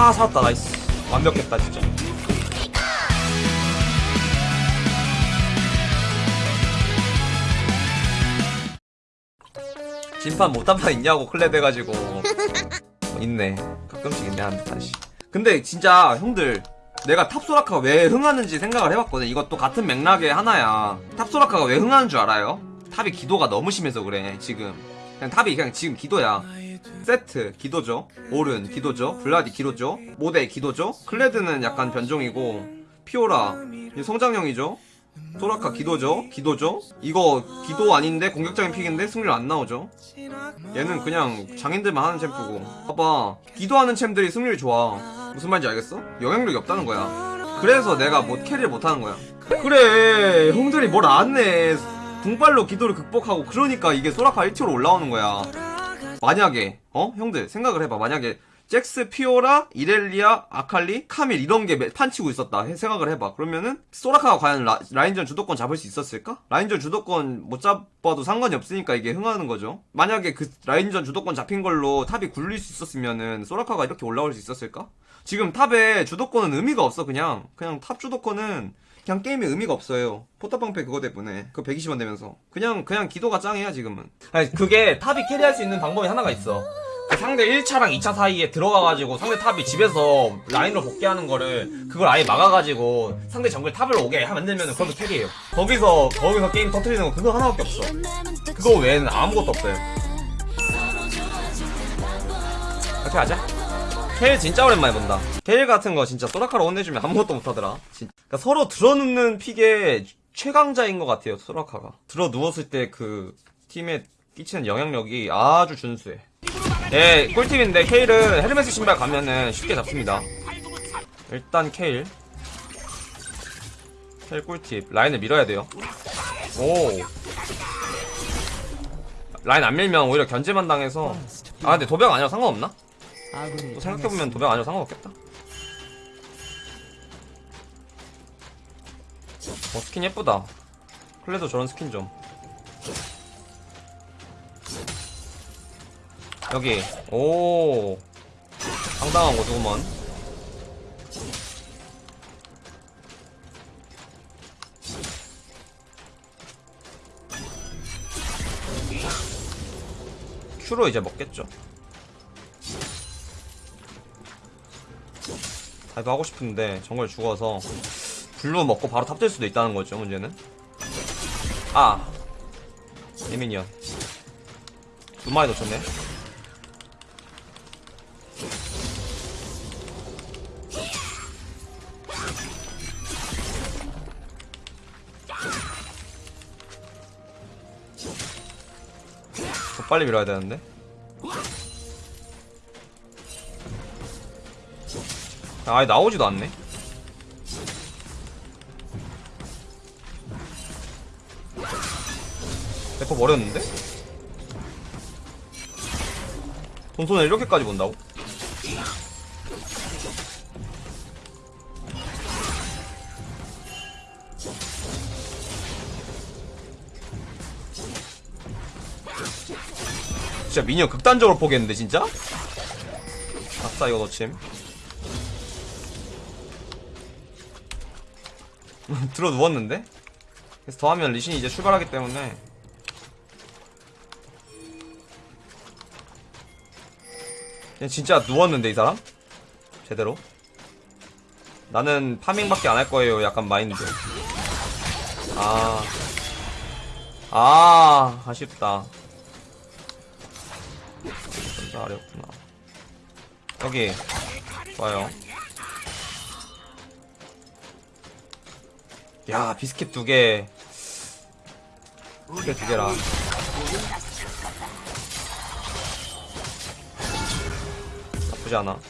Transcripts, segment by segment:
아 살았다. nice. 완벽했다 진짜. 진판 못한 판 있냐고 클랩 해가지고. 어, 있네. 가끔씩 있네 한 판씩 근데 진짜 형들 내가 top소라카가 왜 흥하는지 생각을 해봤거든. 이것도 같은 맥락의 하나야. top소라카가 왜 흥하는 줄 알아요? top이 기도가 너무 심해서 그래 지금. 그냥 top이 그냥 지금 기도야 세트 기도죠. 오른 기도죠. 블라디 기도죠. 모데 기도죠. 클레드는 약간 변종이고 피오라 성장형이죠. 소라카 기도죠. 기도죠. 이거 기도 아닌데 공격적인 pick인데 승률 안 나오죠. 얘는 그냥 장인들만 하는 챔프고. 봐봐. 기도하는 챔들이 승률이 좋아. 무슨 말인지 알겠어? 영향력이 없다는 거야. 그래서 내가 못 carry를 못하는 거야. 그래 형들이 뭘 안해. 궁발로 기도를 극복하고 그러니까 이게 소라카 1 tier로 올라오는 거야 만약에 어? 형들 생각을 해봐. 만약에 잭스, 피오라, 이렐리아, 아칼리, 카밀 이런 게 판치고 있었다. 해- 생각을 해봐. 그러면은 소라카가 과연 라, 라인전 주도권 잡을 수 있었을까? 라인전 주도권 못 잡아도 상관이 없으니까 이게 흥하는 거죠. 만약에 그 라인전 주도권 잡힌 걸로 top이 굴릴 수 있었으면은 소라카가 이렇게 올라올 수 있었을까? 지금 top에 주도권은 의미가 없어 그냥. 그냥 top 주도권은 그냥 게임에 의미가 없어요. 포탑방패 그거 때문에 그 120원 내면서 그냥 그냥 기도가 짱이야 지금은. 아니 그게 top이 carry할 수 있는 방법이 하나가 있어. 그 상대 1차랑 2차 사이에 들어가가지고 상대 top이 집에서 라인으로 복귀하는 거를 그걸 아예 막아가지고 상대 정글 top을 오게 만들면 그것도 carry해요. 거기서 거기서 게임 터트리는 거 그거 하나밖에 없어. 그거 외에는 아무것도 없어요. 이렇게 하자. 케일 진짜 오랜만에 본다. 케일 같은 거 진짜 소라카로 혼내주면 아무것도 못하더라. 진- 그러니까 서로 들어눕는 픽의 최강자인 것 같아요, 소라카가. 들어 누웠을 때 그 팀에 끼치는 영향력이 아주 준수해. 예, 꿀팁인데 케일은 헤르메스 신발 가면은 쉽게 잡습니다. 일단 케일. 케일 꿀팁. 라인을 밀어야 돼요. 오. 라인 안 밀면 오히려 견제만 당해서. 아, 근데 도벽 아니라 상관없나? 또 생각해보면 도벽 아니라 상관없겠다. 어, 스킨 예쁘다. 클레드 저런 스킨 좀. 여기, 오. 상당한 곳이구먼. Q로 이제 먹겠죠. dive 하고 싶은데 정글 죽어서 blue 먹고 바로 top 될 수도 있다는 거죠 문제는? 아! 에 minion 두 마리 놓쳤네. 더 빨리 밀어야 되는데 아예 나오지도 않네. 대포 버렸는데? 돈손을 이렇게까지 본다고? 진짜 미니언 극단적으로 포기했는데 진짜? 아싸 이거 놓침 들어 누웠는데? 그래서 더하면 리신이 이제 출발하기 때문에. 그냥 진짜 누웠는데 이 사람? 제대로? 나는 파밍밖에 안 할 거예요 약간 마인드. 아... 아 아쉽다. 전자 아래였구나. 여기. 좋아요 야 비스킷 두 개. 비스킷 두 개라. 나쁘지 않아.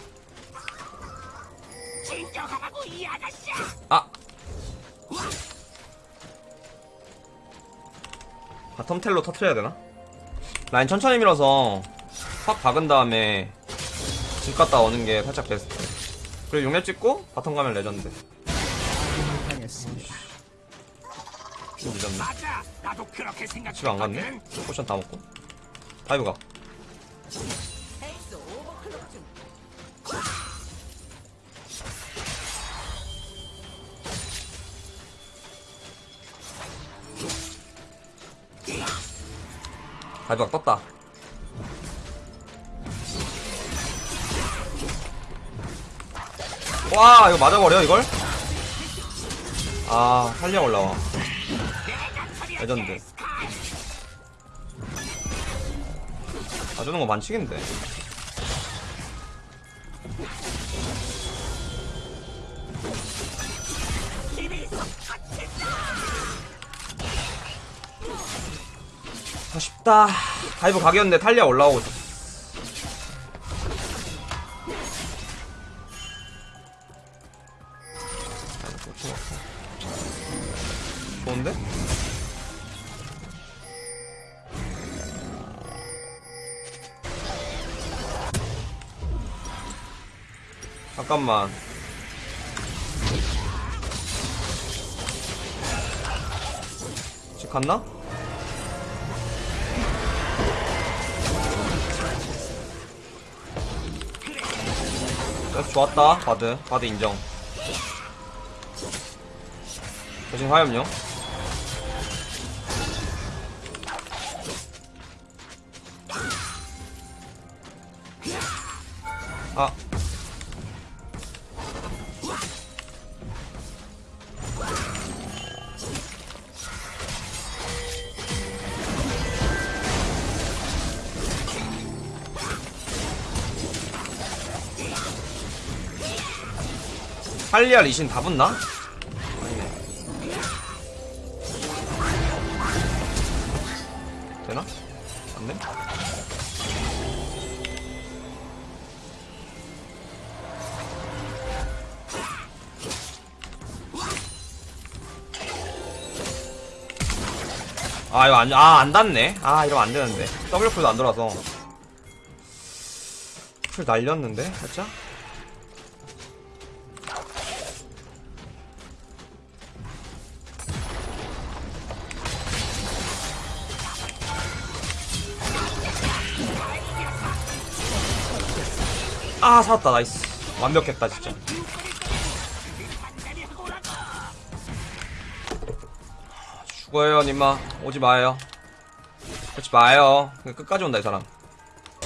아. bottom 텔로 터트려야 되나? 라인 천천히 밀어서 확 박은 다음에 집 갔다 오는 게 살짝 베스트. 그리고 육렙 찍고 bottom 가면 레전드. 좀 늦었네 음. 나도 그렇게 생각. 안 갔네. potion 다 먹고. dive 가. 다이브가 떴다. 와 이거 맞아버려 이걸? 아 살려 올라와. 레전드. 봐주는 거 만치긴데. 아쉽다. 다이브 각이었는데 탈리아 올라오고 있었어 잠깐만. 집 갔나? 그래서 좋았다 바드. 바드 인정. 대신 화염요 할리아 리신 다 붙나? 아니네. 되나? 안 돼? 아 이거 안, 아, 안 닿네. 아, 이러면 안 되는데. W 풀도 안 돌아서. 풀 날렸는데, 살짝? 아, 살았다, 나이스. 완벽했다, 진짜. 죽어요, 님마. 오지 마요. 그렇지 마요. 끝까지 온다, 이 사람.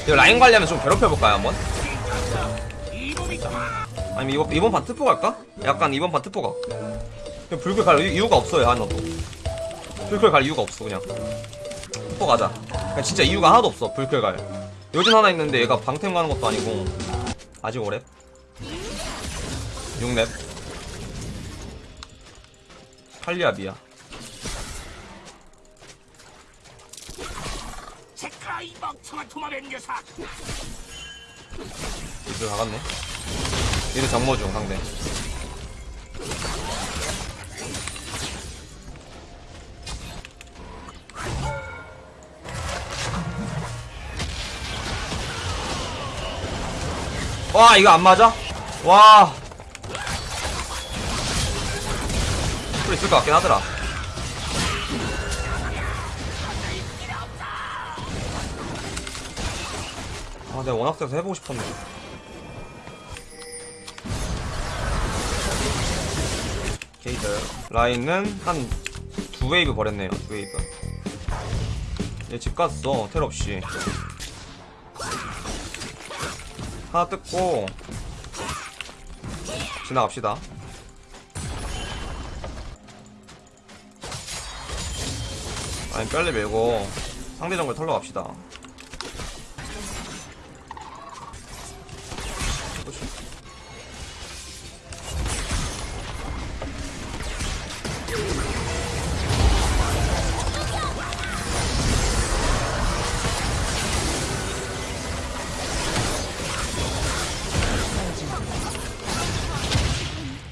이거 라인 관리하면 좀 괴롭혀볼까요, 한번? 아니면 이번, 이번 판 트포 갈까? 약간 이번 판 트포 가. 불클 갈 이유- 이유가 없어요, 하나도. 불클 갈 이유가 없어, 그냥. 트포 가자. 진짜 이유가 하나도 없어, 불클 갈. 요즘 하나 있는데 얘가 방템 가는 것도 아니고. 아직 5렙. 6렙. 팔리아비야. 이 이들 나갔네. 이들 정모 중 상대. 와 이거 안 맞아? 와. 풀 있을 것 같긴 하더라. 아 내가 원학생에서 해보고 싶었는데. 게이드 라인은 한 두 웨이브 버렸네요 두 웨이브 얘 집 갔어 텔 없이 하나 뜯고 지나갑시다. 라인 빨리 밀고 상대 정글 털러 갑시다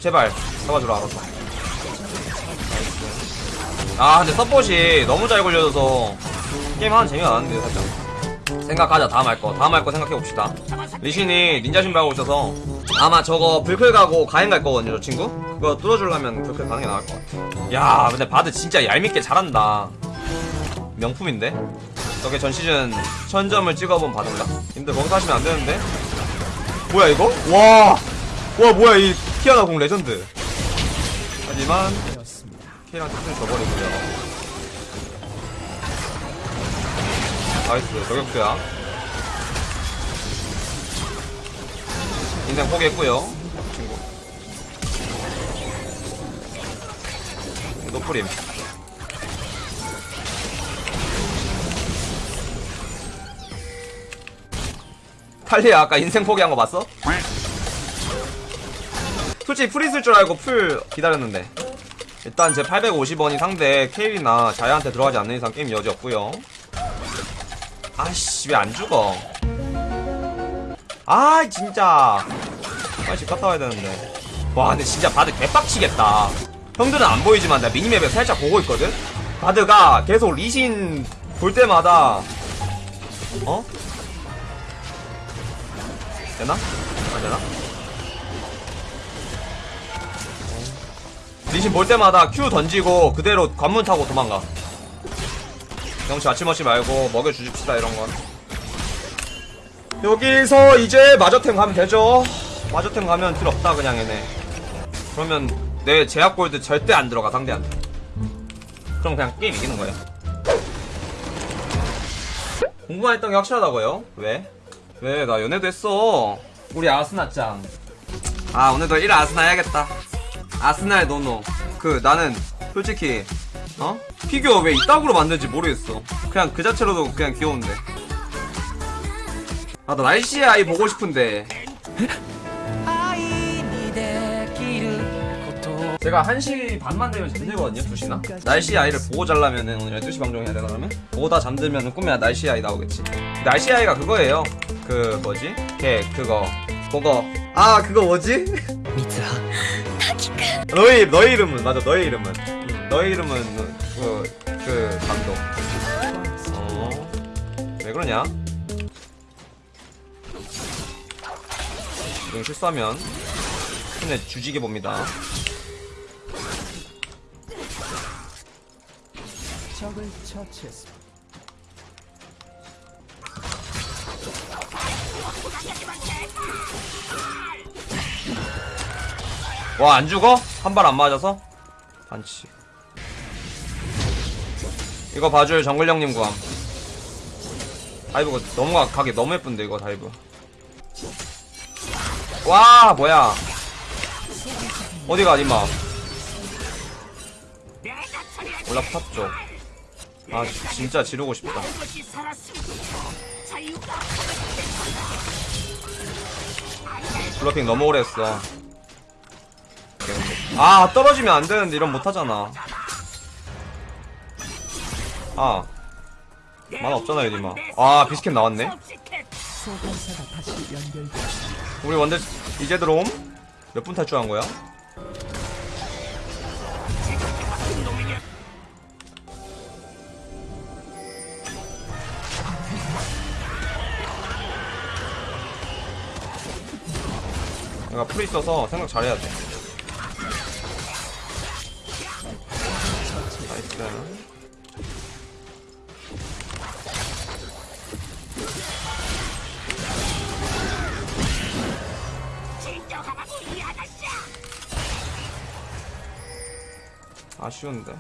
제발 잡아주라 알았어 아 근데 서폿이 너무 잘 굴려져서 게임 하는 재미가 나는데 살짝. 생각하자 다음 할거. 다음 할 거 생각해봅시다. 리신이 닌자 신발하고 있어서 아마 저거 불클 가고 가행 갈 거거든요 저 친구? 그거 뚫어주려면 불클 가는 게 나을 것 같아 야 근데 바드 진짜 얄밉게 잘한다. 명품인데? 저게 전 시즌 천점을 찍어본 바드인가? 님들 거기서 하시면 안 되는데? 뭐야 이거? 와! 와 뭐야 이 키아나 공 레전드 하지만. K랑 특징 줘버리고요 나이스 저격수야 인생 포기했고요 친구 노프림 탈리야 아까 인생 포기한 거 봤어? 솔직히 풀 있을 줄 알고 풀 기다렸는데. 일단 제 850원이 상대 케일이나 자야한테 들어가지 않는 이상 게임 여지 없고요. 아씨 왜 안 죽어? 아 진짜. 빨리 갔다 와야 되는데. 와 근데 진짜 바드 개빡치겠다. 형들은 안 보이지만 나 minimap에 살짝 보고 있거든? 바드가 계속 리신 볼 때마다 어? 되나? 안 되나? 리신 볼 때마다 Q 던지고 그대로 관문 타고 도망가. 영치 아침없이 말고 먹여주십시다 이런 건. 여기서 이제 마저템 가면 되죠? 마저템 가면 필요 없다 그냥 얘네. 그러면 내 제약 골드 절대 안 들어가 상대한테 그럼 그냥 게임 이기는 거예요. 공부만 했던 게 확실하다고요? 왜? 왜? 나 연애도 했어. 우리 아스나짱. 아 오늘도 1 아스나 해야겠다 아스날 노노. 그 나는 솔직히 어? 피규어 왜 이따구로 만든지 모르겠어. 그냥 그 자체로도 그냥 귀여운데. 아 나 날씨의 아이 보고 싶은데. 제가 1시 반만 되면 잠들거든요 2시나? 날씨의 아이를 보고 자려면 은 오늘 12시 방송해야 되나 그러면? 보다 잠들면 꿈에 날씨의 아이 나오겠지. 날씨의 아이가 그거예요. 그 뭐지? 걔 그거. 그거. 아 그거 뭐지? 너희 너희 이름은 맞아 너희 이름은. 응, 너희 이름은 그, 그 감독. 어왜 그러냐? 이거 실수하면 손에 주지게 봅니다. 적을 처치했습니다. 와 안 죽어? 한 발 안 맞아서? 반칙. 이거 봐줄 정글 형님 구함. 다이브가 너무 가- 가기 너무 예쁜데 이거 다이브. 와 뭐야. 어디가 니마? 올라 탔죠. 아 지- 진짜 지르고 싶다. 블러핑 너무 오래 했어 아 떨어지면 안 되는데 이런 못 하잖아 아 만화 없잖아요 니마 아 비스켓 나왔네. 우리 원딜 이제 들어옴? 몇 분 탈출한 거야? 내가 풀이 있어서 생각 잘해야 돼. 쉬운데.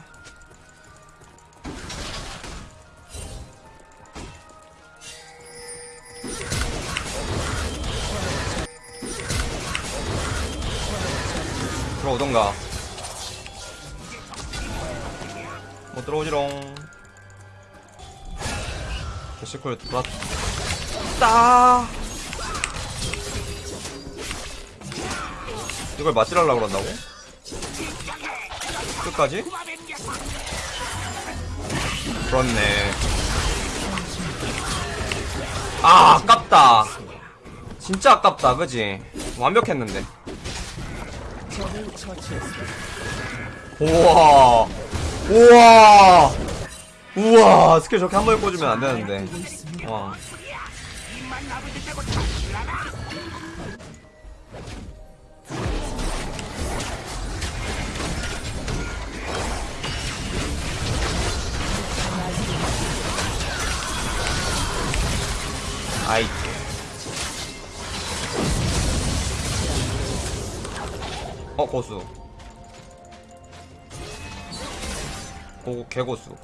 들어오던가. 못 들어오지롱. 개시콜 들어왔다. 이걸 맞지랄라고 그런다고? 끝까지? 그렇네. 아, 아깝다. 진짜 아깝다, 그지? 완벽했는데. 우와. 우와. 우와. 스킬 저렇게 한 번에 꽂으면 안 되는데. 되고 있습니다. 와. 다고 참으라나. 아이. 어, 고수. 고, 개고수.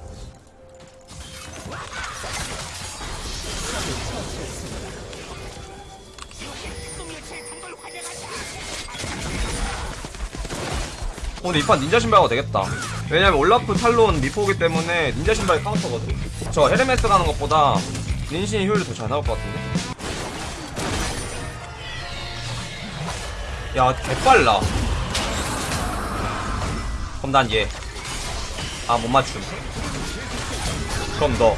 특공요체에 단걸 환영한다. 어, 근데 이판 닌자 신발가 되겠다. 왜냐면 올라프, 탈론, 미포기 때문에 닌자 신발이 카운터거든. 저 헤르메스 가는 것보다 닌신이 효율이 더 잘 나올 것 같은데. 야, 개빨라. 그럼 난 얘. 아, 못 맞춤. 그럼 너.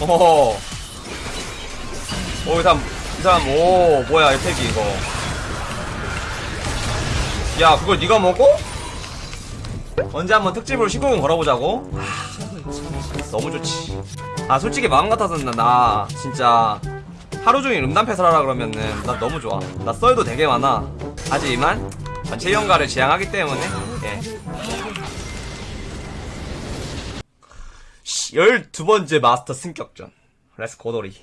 어허. 오, 이 사람, 이 사람, 오, 뭐야, 혜택이 이거. 야 그걸 네가 먹어? 언제 한번 특집으로 19금 걸어보자고? 적을 처치했습니다. 너무 좋지 아 솔직히 마음 같아서는 나 진짜 하루 종일 음담패설 하라 그러면은 나 너무 좋아. 나 썰도 되게 많아. 하지만 전체 연가를 지향하기 때문에 예. 12번째 마스터 승격전. 레스 고돌이